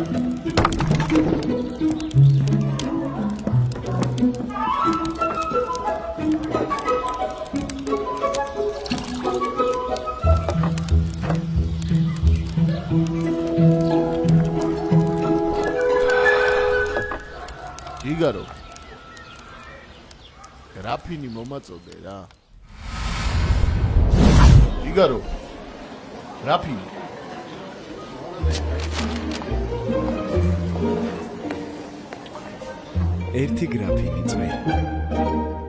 იგარო. გრაფინი მომაწოდე რა. იგარო. გრაფინი. ერთი გრაფინი წვე